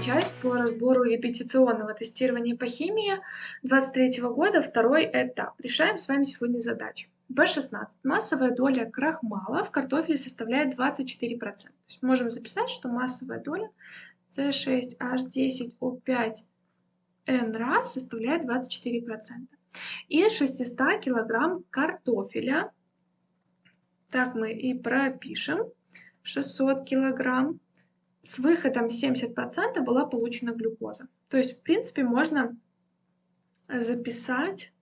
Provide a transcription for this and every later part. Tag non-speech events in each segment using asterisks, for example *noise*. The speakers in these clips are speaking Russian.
часть по разбору репетиционного тестирования по химии 23 года, второй этап. Решаем с вами сегодня задачу. B16. Массовая доля крахмала в картофеле составляет 24%. То есть можем записать, что массовая доля C6H10O5N раз составляет 24%. И 600 килограмм картофеля, так мы и пропишем, 600 килограмм с выходом 70% была получена глюкоза. То есть, в принципе, можно записать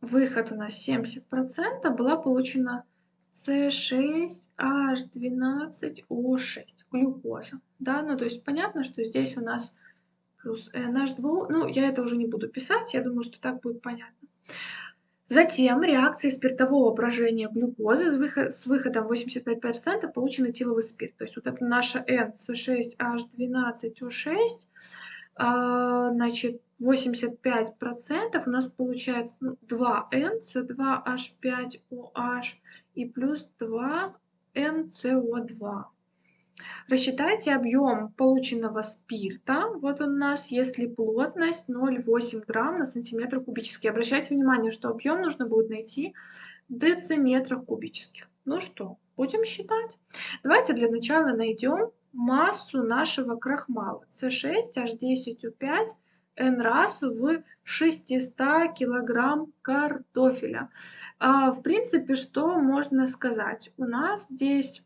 выход у нас 70%, была получена C6H12O6, глюкоза. Да, ну то есть понятно, что здесь у нас плюс NH2, ну я это уже не буду писать, я думаю, что так будет понятно. Затем реакции спиртового брожения глюкозы с, выход, с выходом 85% получен этиловый спирт. То есть вот это наша NC6H12O6, а, значит, 85% у нас получается ну, 2N, C2H5OH и плюс 2NCO2. Рассчитайте объем полученного спирта. Вот у нас, если плотность 0,8 грамм на сантиметр кубический. Обращайте внимание, что объем нужно будет найти в дециметрах кубических. Ну что, будем считать. Давайте для начала найдем массу нашего крахмала. С6H10O5 N раз в 600 килограмм картофеля. А, в принципе, что можно сказать? У нас здесь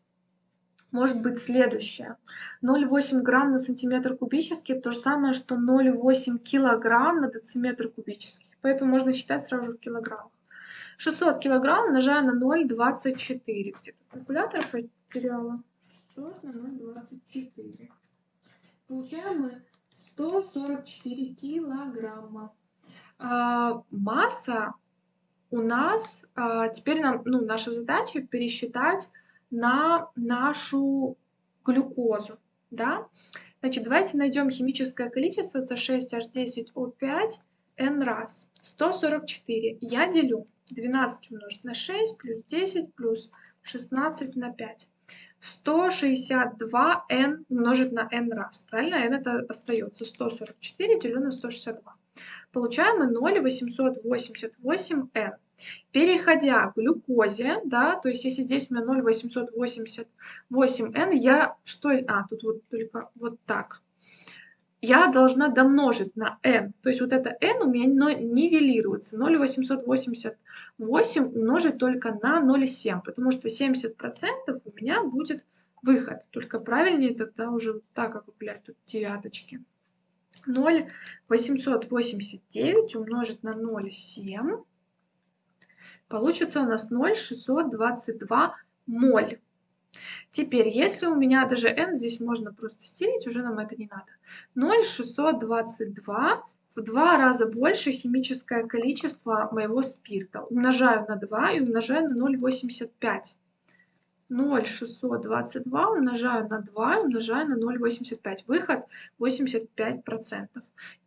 может быть следующее. 0,8 грамм на сантиметр кубический – то же самое, что 0,8 килограмм на дециметр кубический. Поэтому можно считать сразу в килограммах. 600 килограмм умножая на 0,24. Где-то калькулятор потеряла. 600 на 0,24. Получаем мы 144 килограмма. А, масса у нас, а, теперь нам, ну, наша задача пересчитать на нашу глюкозу. Да? Значит, давайте найдем химическое количество C6H10O5 n раз. 144. Я делю 12 умножить на 6 плюс 10 плюс 16 на 5. 162 n умножить на n раз. Правильно? n это остается 144 делю на 162. Получаем мы 0,888 n. Переходя к глюкозе, да, то есть если здесь у меня 0,888n, я что... А, тут вот только вот так. Я должна домножить на n. То есть вот это n у меня нивелируется. 0,888 умножить только на 0,7, потому что 70% у меня будет выход. Только правильнее тогда уже так округлять тут девяточки. 0,889 умножить на 0,7 Получится у нас 0,622 моль. Теперь, если у меня даже n, здесь можно просто стелить, уже нам это не надо. 0,622 в два раза больше химическое количество моего спирта. Умножаю на 2 и умножаю на 0,85. 0,622 умножаю на 2 и умножаю на 0,85. Выход 85%.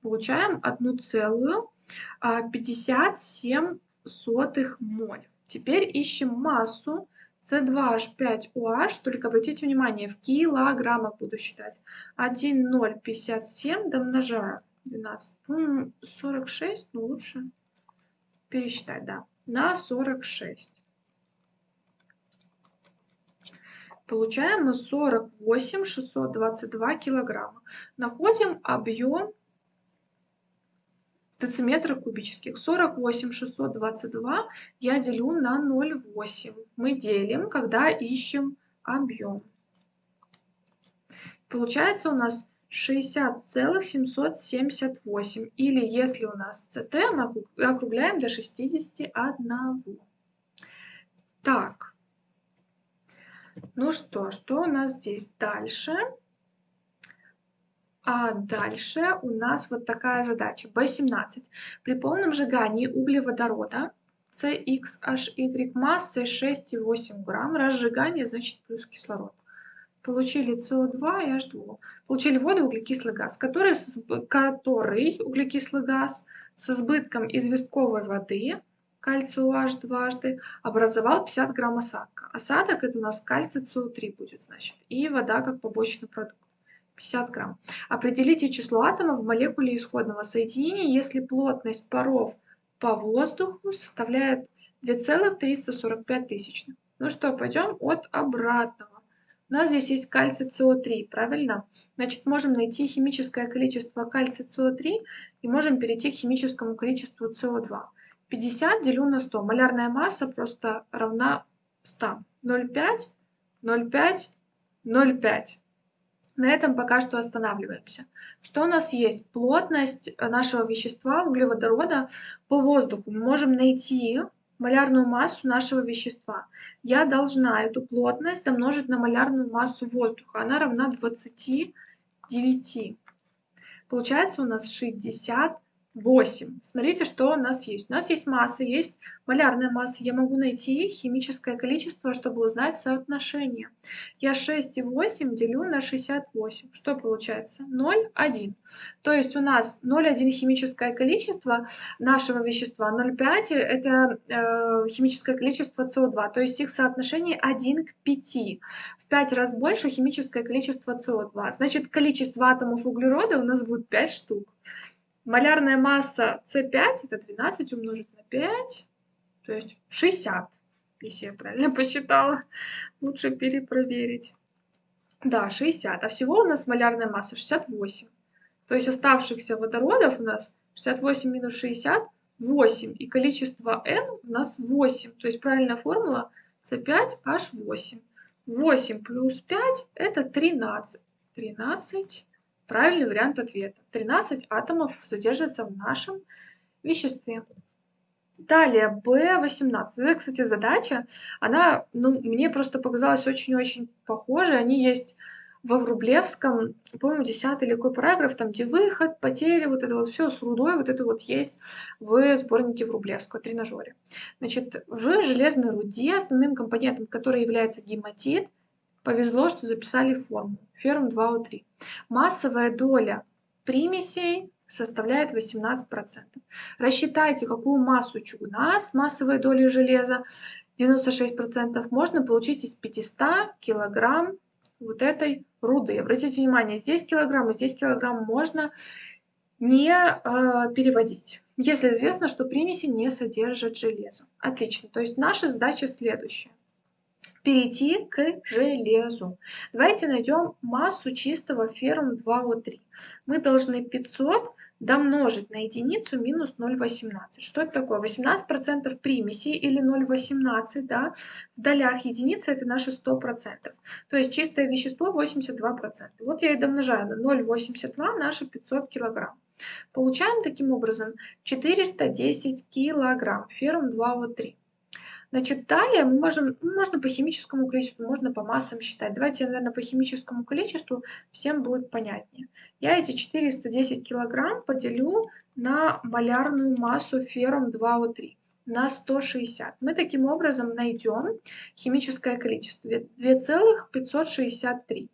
Получаем 1,57 сотых моль. Теперь ищем массу C2H5OH, только обратите внимание, в килограммах буду считать. 1,057 домножаю 12, 46, ну лучше пересчитать, да, на 46. Получаем мы 48 622 килограмма. Находим объем дециметра кубических. 48 622 я делю на 0,8. Мы делим, когда ищем объем. Получается у нас 60,778. Или если у нас CT, мы округляем до 61. Так. Ну что, что у нас здесь дальше? А дальше у нас вот такая задача. B17. При полном сжигании углеводорода CXHY массой 6,8 грамм, разжигание значит плюс кислород. получили СО2 и H2O. Получили воду углекислый газ, который, который углекислый газ с избытком известковой воды, кальций OH дважды, образовал 50 грамм осадка. Осадок это у нас кальций СО3 будет, значит, и вода как побочный продукт. 50 грамм. Определите число атомов в молекуле исходного соединения, если плотность паров по воздуху составляет 2,345 тысячных. Ну что, пойдем от обратного. У нас здесь есть кальций СО3, правильно? Значит, можем найти химическое количество кальция СО3 и можем перейти к химическому количеству СО2. 50 делю на 100. Малярная масса просто равна 100. 0,5, 0,5, 0,5. На этом пока что останавливаемся. Что у нас есть? Плотность нашего вещества, углеводорода, по воздуху. Мы можем найти малярную массу нашего вещества. Я должна эту плотность домножить на малярную массу воздуха. Она равна 29. Получается у нас 60 8. Смотрите, что у нас есть. У нас есть масса, есть малярная масса. Я могу найти химическое количество, чтобы узнать соотношение. Я 6 и 8 делю на 68. Что получается? 0,1. То есть у нас 0,1 химическое количество нашего вещества, 0,5 это э, химическое количество СО2. То есть их соотношение 1 к 5. В 5 раз больше химическое количество СО2. Значит, количество атомов углерода у нас будет 5 штук. Малярная масса С5 это 12 умножить на 5, то есть 60, если я правильно *laughs* посчитала. Лучше перепроверить. Да, 60. А всего у нас малярная масса 68. То есть оставшихся водородов у нас 68 минус 60 – 8. И количество n у нас 8. То есть правильная формула С5H8. 8 плюс 5 – это 13. 13 Правильный вариант ответа. 13 атомов содержится в нашем веществе. Далее, B18. Это, кстати, задача. Она, ну, мне просто показалась очень-очень похожей. Они есть во Врублевском, по-моему, 10 или какой параграф, там, где выход, потери, вот это вот все с рудой, вот это вот есть в сборнике Врублевского, тренажере. Значит, в железной руде основным компонентом, который является гематит, Повезло, что записали форму. Ферм 2О3. Массовая доля примесей составляет 18%. Рассчитайте, какую массу чугуна с массовой долей железа 96% можно получить из 500 килограмм вот этой руды. Обратите внимание, здесь килограмм, здесь килограмм можно не э, переводить, если известно, что примеси не содержат железо. Отлично. То есть наша задача следующая перейти к железу. Давайте найдем массу чистого феррум 2О3. Мы должны 500 домножить на единицу минус 0,18. Что это такое? 18% примеси или 0,18, да? В долях единицы это наши 100%. То есть чистое вещество 82%. Вот я и домножаю на 0,82 наши 500 килограмм. Получаем таким образом 410 килограмм феррум 2О3. Значит, далее мы можем, ну, можно по химическому количеству, можно по массам считать. Давайте, наверное, по химическому количеству всем будет понятнее. Я эти 410 килограмм поделю на малярную массу феррум 2О3 на 160. Мы таким образом найдем химическое количество 2,563.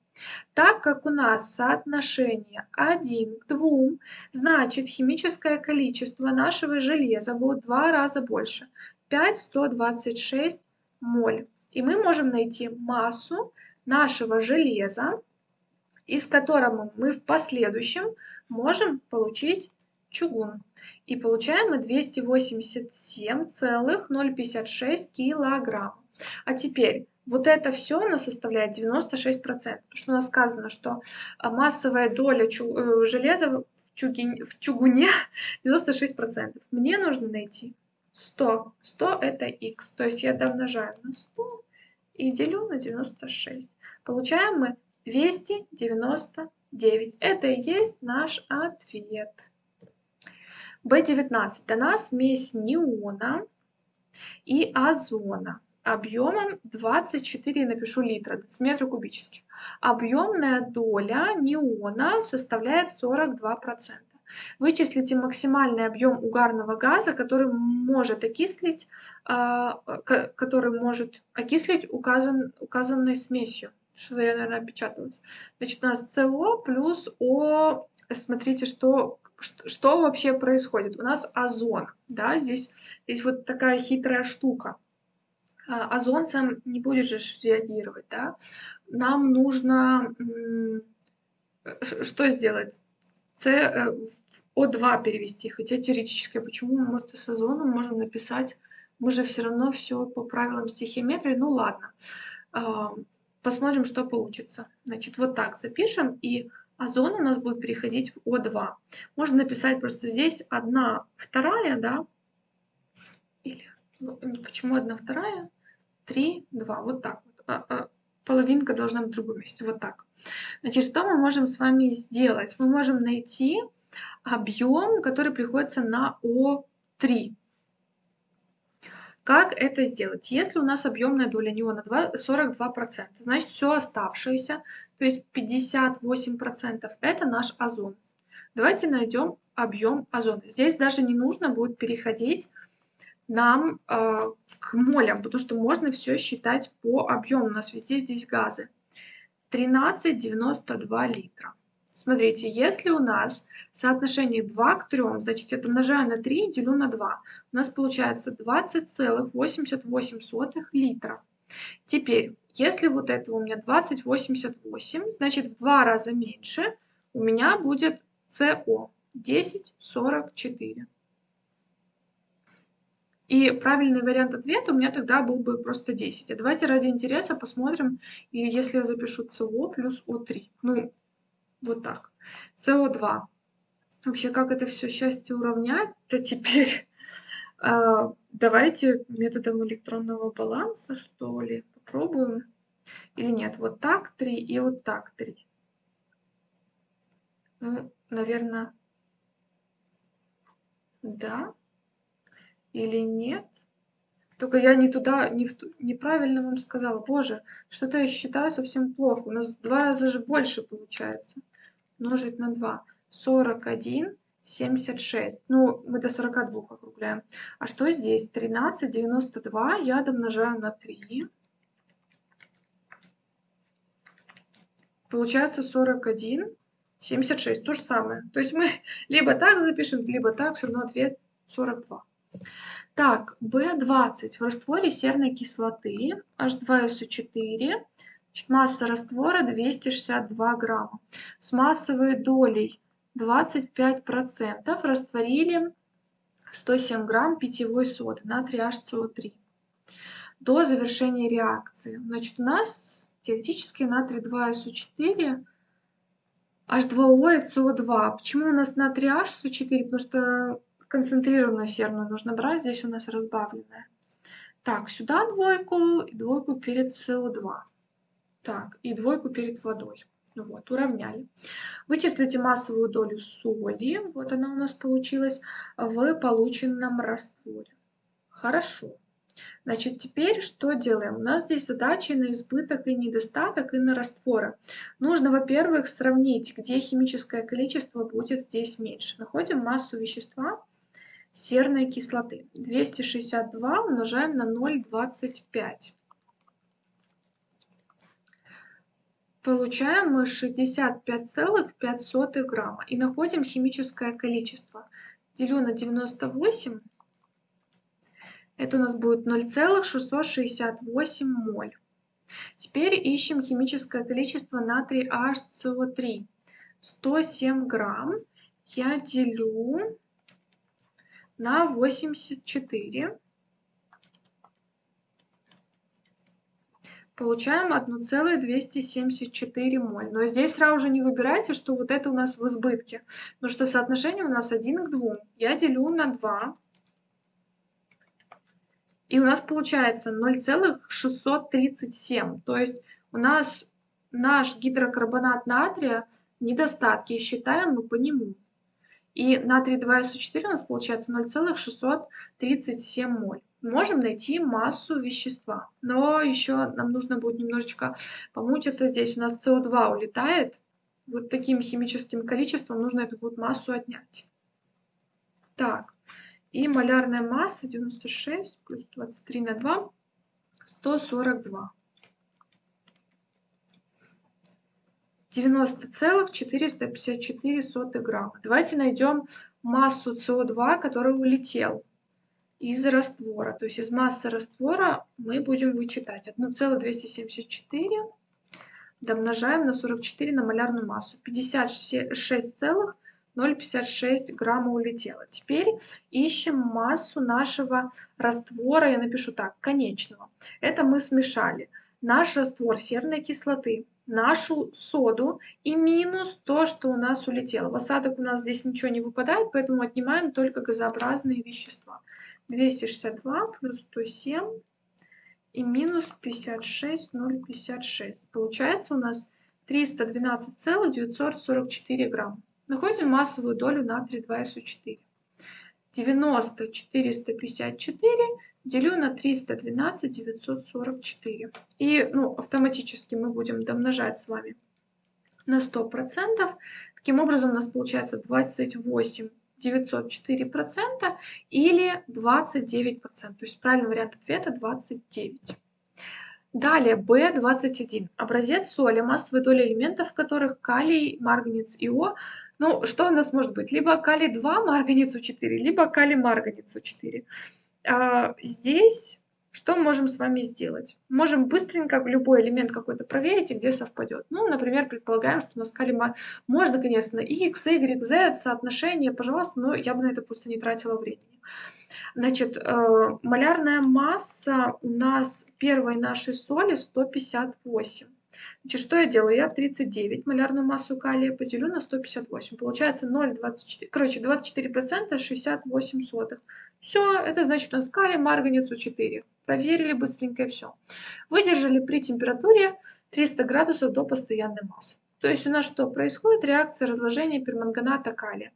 Так как у нас соотношение 1 к 2, значит химическое количество нашего железа будет в два раза больше. 5126 моль. И мы можем найти массу нашего железа, из которого мы в последующем можем получить чугун. И получаем мы 287,056 килограмм. А теперь вот это все у нас составляет 96%. Потому что у нас сказано, что а, массовая доля чу э, железа в, чугуне, в чугуне 96%. Мне нужно найти 100. 100 это x. То есть я домножаю на 100 и делю на 96. Получаем мы 299. Это и есть наш ответ. B19 дана смесь неона и озона объемом 24, напишу литра, дециметра кубических. Объемная доля неона составляет 42%. Вычислите максимальный объем угарного газа, который может окислить, а, который может окислить указан, указанной смесью. Что я, наверное, опечаталась. Значит, у нас СО плюс О. Смотрите, что, что вообще происходит. У нас озон, да, здесь, здесь вот такая хитрая штука. А, озон сам не будет же реагировать, да. Нам нужно что сделать? С, э, О2 перевести, хотя теоретически, почему, может, и с озоном можно написать, мы же все равно все по правилам стихиометрии, ну ладно. А, посмотрим, что получится. Значит, вот так запишем, и озон у нас будет переходить в О2. Можно написать просто здесь одна вторая, да, или, ну, почему одна вторая, три, два, вот так вот. А, а, половинка должна быть в другом месте, вот так. Значит, что мы можем с вами сделать? Мы можем найти объем, который приходится на О3. Как это сделать? Если у нас объемная доля неона 42%, значит все оставшееся, то есть 58% это наш озон. Давайте найдем объем озона. Здесь даже не нужно будет переходить нам э, к молям, потому что можно все считать по объему. У нас везде здесь газы. 13,92 литра. Смотрите, если у нас соотношение 2 к 3, значит, это умножаю на 3 делю на 2. У нас получается 20,88 литра. Теперь, если вот это у меня 20,88, значит, в два раза меньше у меня будет СО 10,44. И правильный вариант ответа у меня тогда был бы просто 10. А давайте ради интереса посмотрим, и если я запишу СО плюс О3. Ну, вот так. СО2. Вообще, как это все счастье уравнять, то теперь э, *laughs* давайте методом электронного баланса, что ли, попробуем. Или нет, вот так 3 и вот так 3. Ну, наверное, да или нет. Только я не туда, не в, неправильно вам сказала. Боже, что-то я считаю совсем плохо. У нас в два раза же больше получается. Умножить на 2. 41, 76. Ну, мы до 42 округляем. А что здесь? 13, 92. Я домножаю на 3. Получается 41, 76. То же самое. То есть мы *laughs* либо так запишем, либо так. Все равно ответ 42. Так, В20 в растворе серной кислоты H2SO4. масса раствора 262 грамма. С массовой долей 25% растворили 107 грамм питьевой соды натрий HCO3 до завершения реакции. Значит, у нас теоретически натрий 2SO4 H2O и CO2. Почему у нас натрий HCO4? Потому что концентрированную серную нужно брать, здесь у нас разбавленная. Так, сюда двойку и двойку перед СО2. Так, и двойку перед водой. Вот, уравняли. Вычислите массовую долю соли, вот она у нас получилась, в полученном растворе. Хорошо. Значит, теперь что делаем? У нас здесь задачи на избыток и недостаток и на растворы. Нужно, во-первых, сравнить, где химическое количество будет здесь меньше. Находим массу вещества серной кислоты. 262 умножаем на 0,25. Получаем мы 65,5 грамма. И находим химическое количество. Делю на 98. Это у нас будет 0,668 моль. Теперь ищем химическое количество натрий HCO3. 107 грамм я делю на 84. Получаем 1,274 моль. Но здесь сразу же не выбирайте, что вот это у нас в избытке. Потому что соотношение у нас 1 к 2. Я делю на 2. И у нас получается 0,637. То есть у нас наш гидрокарбонат натрия недостатки. Считаем мы по нему. И натрий 2СО4 у нас получается 0,637 моль. Можем найти массу вещества. Но еще нам нужно будет немножечко помутиться. Здесь у нас СО2 улетает. Вот таким химическим количеством нужно эту вот массу отнять. Так, и малярная масса 96 плюс 23 на 2, 142. 90,454 грамма. Давайте найдем массу СО2, который улетел из раствора. То есть из массы раствора мы будем вычитать 1,274 домножаем на 44 на малярную массу. 56,056 грамма улетело. Теперь ищем массу нашего раствора, я напишу так, конечного. Это мы смешали наш раствор серной кислоты, нашу соду и минус то, что у нас улетело. В осадок у нас здесь ничего не выпадает, поэтому отнимаем только газообразные вещества. 262 плюс 107 и минус 56, 0,56. Получается у нас 312,944 грамм. Находим массовую долю натрия 2СО4. 90 454 делю на 312 944. И ну, автоматически мы будем домножать с вами на 100%. Таким образом у нас получается 28 904 процента или 29 процентов. То есть правильный вариант ответа 29. Далее B21. Образец соли, массовая доля элементов, в которых калий, марганец и О. Ну, что у нас может быть? Либо калий-2, марганец У4, либо калий-марганец У4. А, здесь что можем с вами сделать? Можем быстренько любой элемент какой-то проверить и где совпадет. Ну, например, предполагаем, что у нас калима можно, конечно, x, y, z, соотношение, пожалуйста, но я бы на это просто не тратила времени. Значит, э, малярная масса у нас первой нашей соли 158. Значит, что я делаю? Я 39 малярную массу калия поделю на 158. Получается 0,24, короче, 24% 68 сотых. Все, это значит у нас калий, марганец, 4 Проверили быстренько и все. Выдержали при температуре 300 градусов до постоянной массы. То есть у нас что происходит? Реакция разложения перманганата калия.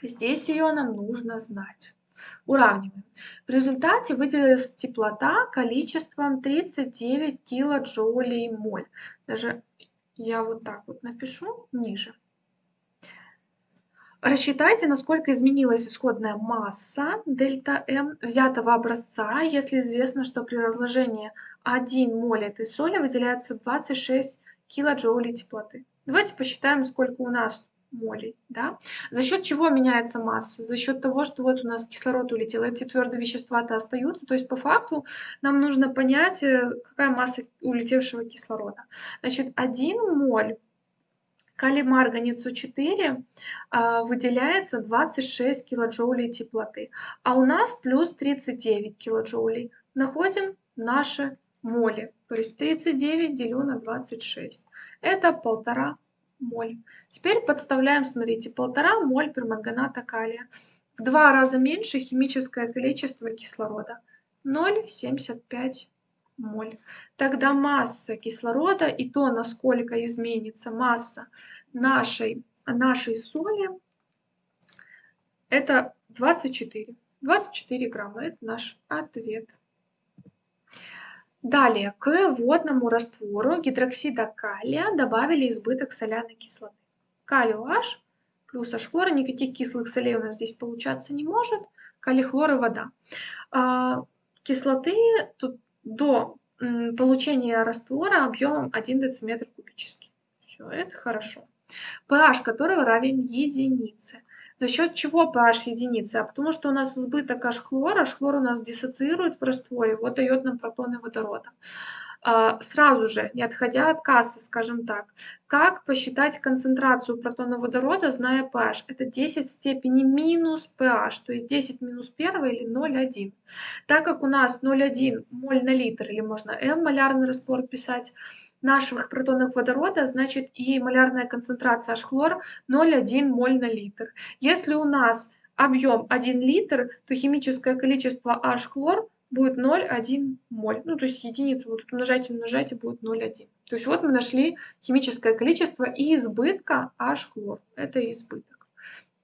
Здесь ее нам нужно знать. Уравниваем. В результате выделилась теплота количеством 39 килоджоулей моль. Даже я вот так вот напишу ниже. Рассчитайте, насколько изменилась исходная масса дельта М взятого образца, если известно, что при разложении 1 моль этой соли выделяется 26 килоджоулей теплоты. Давайте посчитаем, сколько у нас молей. Да? За счет чего меняется масса? За счет того, что вот у нас кислород улетел, эти твердые вещества-то остаются. То есть по факту нам нужно понять, э, какая масса улетевшего кислорода. Значит, 1 моль калий-марганец У4 а, выделяется 26 килоджоулей теплоты, а у нас плюс 39 килоджоулей. Находим наши моли, то есть 39 делю на 26. Это полтора моль. Теперь подставляем, смотрите, полтора моль перманганата калия. В два раза меньше химическое количество кислорода. 0,75 моль. Тогда масса кислорода и то, насколько изменится масса нашей, нашей соли, это 24. 24 грамма. Это наш ответ. Далее, к водному раствору гидроксида калия добавили избыток соляной кислоты. Калий H плюс H хлора, никаких кислых солей у нас здесь получаться не может. Калий, хлор и вода. А, кислоты тут до получения раствора объемом 1 дециметр кубический. Все, это хорошо. pH которого равен единице. За счет чего pH единицы? А потому что у нас избыток H хлора, хлор у нас диссоциирует в растворе, вот дает нам протоны водорода. А, сразу же, не отходя от кассы, скажем так, как посчитать концентрацию протона водорода, зная pH? Это 10 в степени минус pH, то есть 10 минус 1 или 0,1. Так как у нас 0,1 моль на литр, или можно m малярный раствор писать, наших протонов водорода, значит и малярная концентрация H-хлор 0,1 моль на литр. Если у нас объем 1 литр, то химическое количество H-хлор будет 0,1 моль. Ну, то есть единицу вот умножать и умножать и будет 0,1. То есть вот мы нашли химическое количество избытка H-хлор. Это избыток.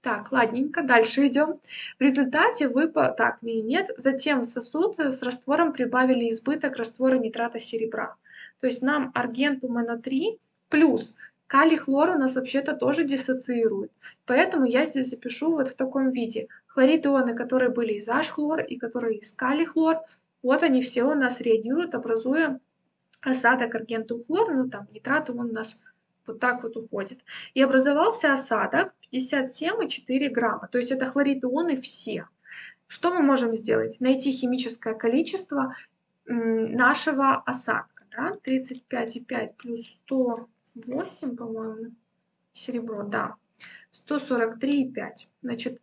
Так, ладненько, дальше идем. В результате выпал, так, нет, затем в сосуд с раствором прибавили избыток раствора нитрата серебра. То есть нам аргентум НО3 плюс калий хлор у нас вообще-то тоже диссоциирует. Поэтому я здесь запишу вот в таком виде. Хлорид ионы, которые были из H-хлор и которые из калий-хлор, вот они все у нас реагируют, образуя осадок аргентум хлор, ну там нитрат он у нас Вот так вот уходит. И образовался осадок 57,4 грамма. То есть это хлорид ионы все. Что мы можем сделать? Найти химическое количество нашего осадка. Да? 35,5 плюс 108, по-моему, серебро, да. 143,5. Значит,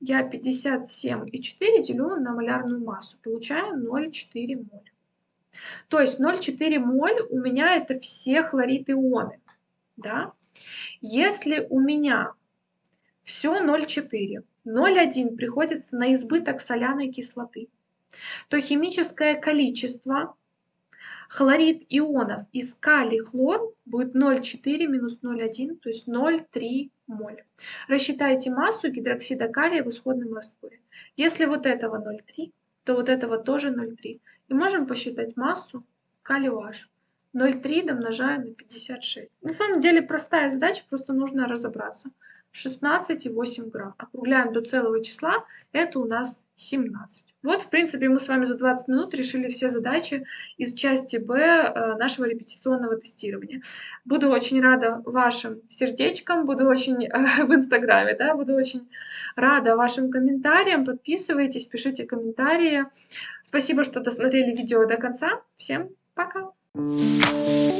я 57,4 делю на малярную массу. Получаю 0,4 моль. То есть 0,4 моль у меня это все хлорид ионы. Да? Если у меня все 0,4, 0,1 приходится на избыток соляной кислоты, то химическое количество хлорид ионов из калий-хлор будет 0,4 минус 0,1, то есть 0,3 моль. Рассчитайте массу гидроксида калия в исходном растворе. Если вот этого 0,3, то вот этого тоже 0,3. И можем посчитать массу калий OH. 0,3 домножаю на 56. На самом деле простая задача, просто нужно разобраться. 16,8 грамм. Округляем до целого числа, это у нас 17. Вот, в принципе, мы с вами за 20 минут решили все задачи из части Б э, нашего репетиционного тестирования. Буду очень рада вашим сердечкам, буду очень э, *laughs* в Инстаграме, да, буду очень рада вашим комментариям. Подписывайтесь, пишите комментарии. Спасибо, что досмотрели видео до конца. Всем пока! Thank you.